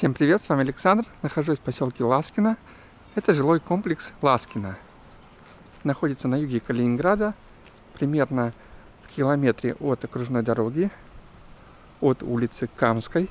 Всем привет, с вами Александр. Нахожусь в поселке Ласкино. Это жилой комплекс Ласкино. Находится на юге Калининграда, примерно в километре от окружной дороги, от улицы Камской.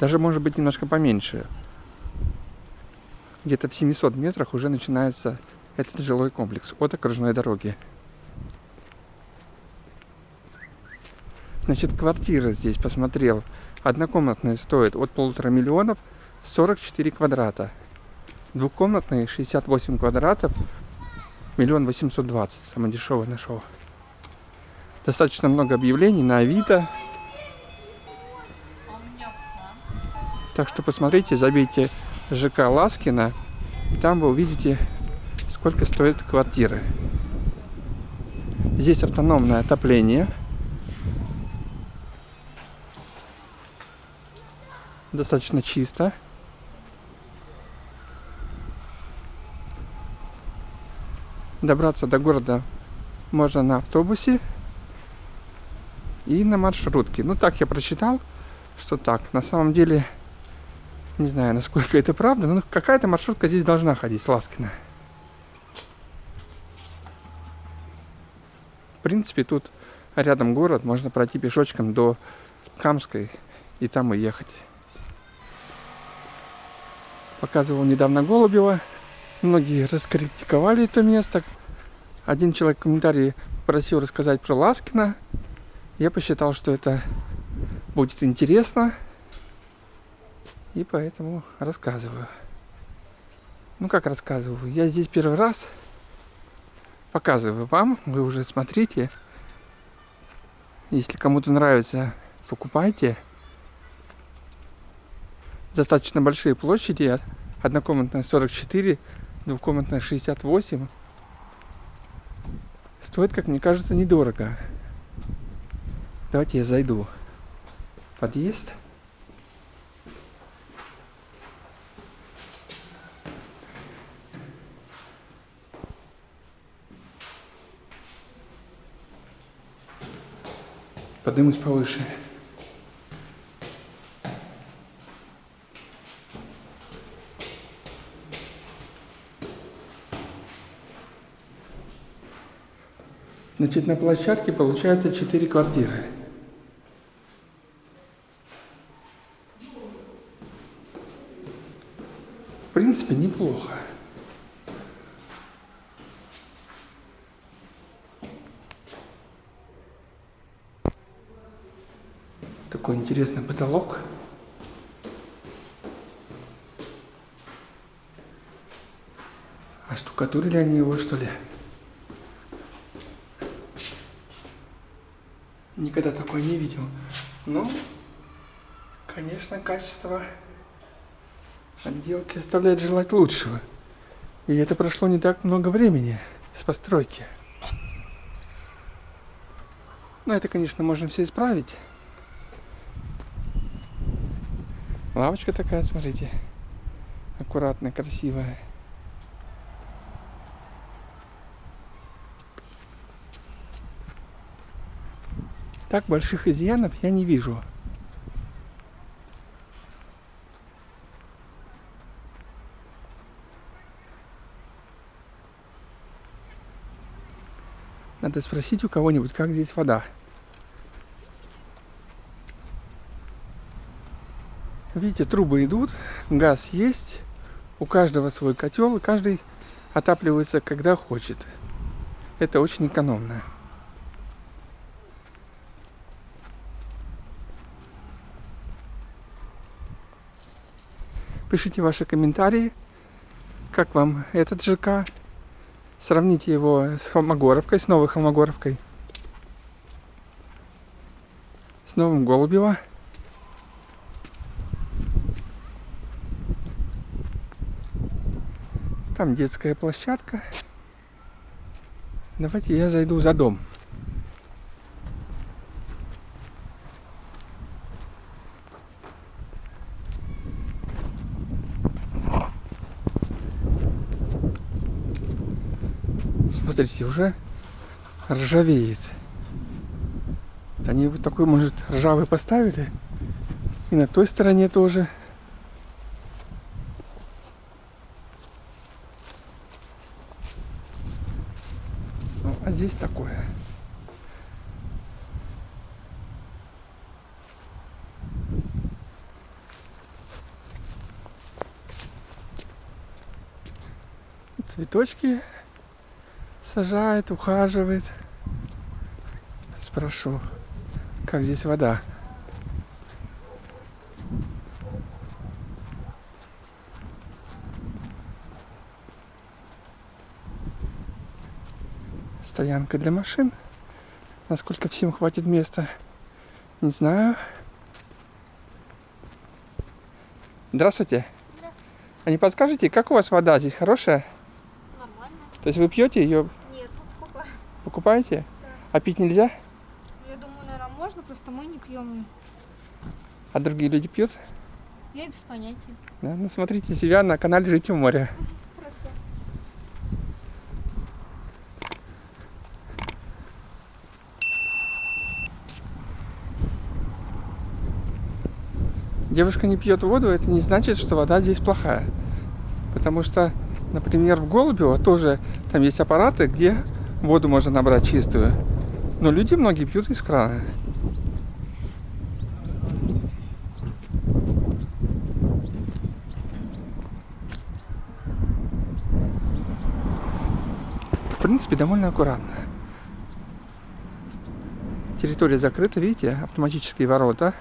Даже может быть немножко поменьше. Где-то в 700 метрах уже начинается этот жилой комплекс от окружной дороги. Значит, квартира здесь посмотрел Однокомнатные стоят от полутора миллионов 44 квадрата. Двухкомнатные 68 квадратов, миллион восемьсот двадцать. Самое дешевое нашел. Достаточно много объявлений на Авито. Так что посмотрите, забейте ЖК Ласкина. Там вы увидите, сколько стоит квартиры. Здесь автономное отопление. Достаточно чисто. Добраться до города можно на автобусе и на маршрутке. Ну так я прочитал, что так. На самом деле, не знаю, насколько это правда, но какая-то маршрутка здесь должна ходить Ласкина. В принципе, тут рядом город, можно пройти пешочком до Камской и там и ехать. Показывал недавно Голубева. Многие раскритиковали это место. Один человек в комментарии просил рассказать про Ласкина. Я посчитал, что это будет интересно. И поэтому рассказываю. Ну как рассказываю? Я здесь первый раз показываю вам. Вы уже смотрите. Если кому-то нравится, покупайте достаточно большие площади. Однокомнатная 44, двухкомнатная 68. Стоит, как мне кажется, недорого. Давайте я зайду. Подъезд. Поднимусь повыше. Значит, на площадке получается 4 квартиры. В принципе, неплохо. Такой интересный потолок. А штукатурили они его, что ли? Никогда такое не видел. Но, конечно, качество отделки оставляет желать лучшего. И это прошло не так много времени с постройки. Но это, конечно, можно все исправить. Лавочка такая, смотрите. Аккуратная, красивая. Так больших изъянов я не вижу. Надо спросить у кого-нибудь, как здесь вода. Видите, трубы идут, газ есть, у каждого свой котел, и каждый отапливается, когда хочет. Это очень экономно. Пишите ваши комментарии, как вам этот ЖК. Сравните его с Холмогоровкой, с новой Холмогоровкой. С новым Голубево. Там детская площадка. Давайте я зайду за дом. Смотрите, уже ржавеет. Они вот такой, может, ржавый поставили. И на той стороне тоже. Ну, а здесь такое. Цветочки сажает, ухаживает. Спрошу, как здесь вода. Стоянка для машин. Насколько всем хватит места, не знаю. Здравствуйте. Здравствуйте. А не подскажете, как у вас вода здесь хорошая? Нормально? То есть вы пьете ее, покупаете? А пить нельзя? Я думаю, наверное, можно, просто мы не пьем. А другие люди пьют? Я без понятия. Да? Ну смотрите себя на канале Жить у моря. Хорошо. Девушка не пьет воду, это не значит, что вода здесь плохая. Потому что, например, в Голубево тоже там есть аппараты, где воду можно набрать чистую. Но люди многие пьют из крана. В принципе, довольно аккуратно. Территория закрыта, видите, автоматические ворота.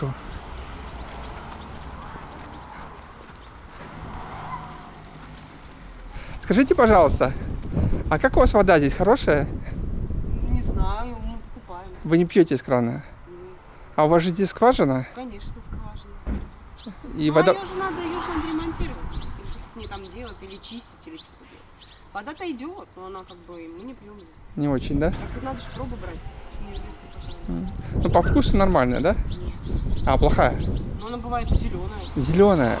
Я. Скажите, пожалуйста, а как у вас вода здесь хорошая? Не знаю, мы покупаем. Вы не пьете из крана? Нет, А у вас же здесь скважина? конечно, скважина. И Ну, вода... а ее же надо, ее же надо ремонтировать. Что-то с ней там делать, или чистить, или что-то делать. Вода-то идет, но она как бы, мы не пьем. Не очень, да? Так надо же пробу брать. Ну, по вкусу нормальная, да? Нет. А, плохая? Но она бывает зеленая, Зеленая.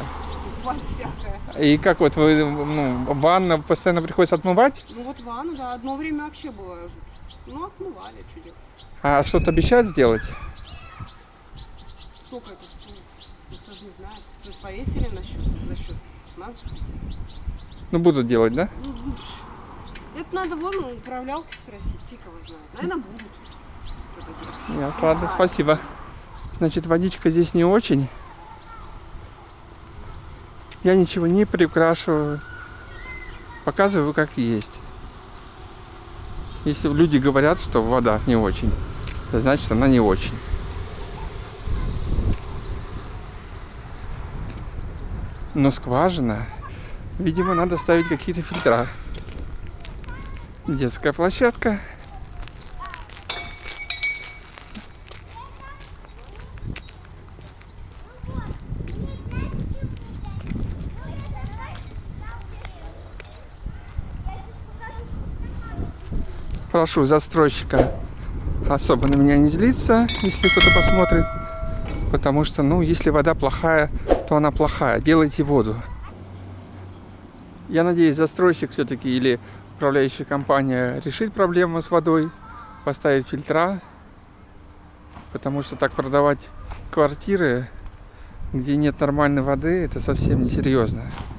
И как вот вы, ну, ванна постоянно приходится отмывать? Ну вот ванну, да, одно время вообще было жуть. Ну, отмывали, делать. А что-то обещают сделать? Сколько это стоит? Никто же не знает. Повесили на счет, за счет нас же. Ну, будут делать, да? Ну, Это надо вон управлялки спросить, фиг его знает. Наверное, будут. Ясно, ладно, спасибо. Значит, водичка здесь не очень. Я ничего не приукрашиваю. Показываю, как есть. Если люди говорят, что вода не очень, значит она не очень. Но скважина, видимо, надо ставить какие-то фильтра. Детская площадка. Прошу застройщика особо на меня не злиться, если кто-то посмотрит. Потому что, ну, если вода плохая, то она плохая. Делайте воду. Я надеюсь, застройщик все-таки или управляющая компания решит проблему с водой, поставит фильтра. Потому что так продавать квартиры, где нет нормальной воды, это совсем несерьезно. В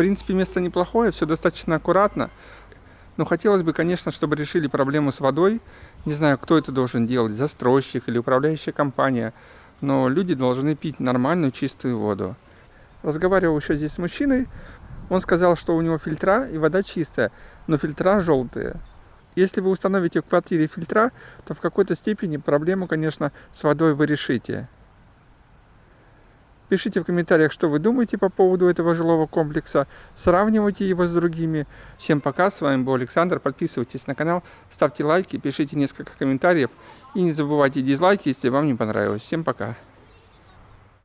принципе, место неплохое, все достаточно аккуратно. Но хотелось бы, конечно, чтобы решили проблему с водой. Не знаю, кто это должен делать, застройщик или управляющая компания. Но люди должны пить нормальную чистую воду. Разговаривал еще здесь с мужчиной. Он сказал, что у него фильтра и вода чистая, но фильтра желтые. Если вы установите в квартире фильтра, то в какой-то степени проблему, конечно, с водой вы решите. Пишите в комментариях, что вы думаете по поводу этого жилого комплекса. Сравнивайте его с другими. Всем пока, с вами был Александр. Подписывайтесь на канал, ставьте лайки, пишите несколько комментариев. И не забывайте дизлайки, если вам не понравилось. Всем пока.